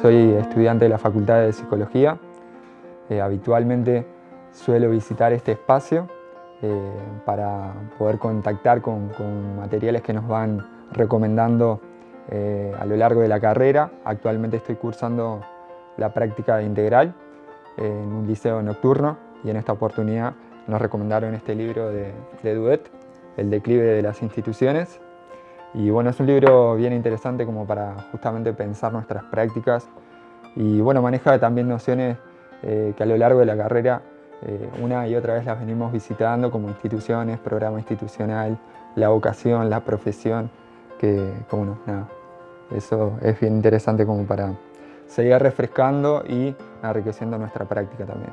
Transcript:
Soy estudiante de la Facultad de Psicología. Eh, habitualmente suelo visitar este espacio eh, para poder contactar con, materiales que nos van recomendando eh, a lo largo de la carrera. Actualmente estoy cursando la práctica integral en un liceo nocturno y en esta oportunidad nos recomendaron este libro de, de Duet, El declive de las instituciones, y bueno, es un libro bien interesante como para justamente pensar nuestras prácticas y bueno, maneja también nociones eh, que a lo largo de la carrera eh, una y otra vez las venimos visitando como instituciones, programa institucional, la vocación, la profesión, que como nada, eso es bien interesante como para seguir refrescando y enriqueciendo nuestra práctica también.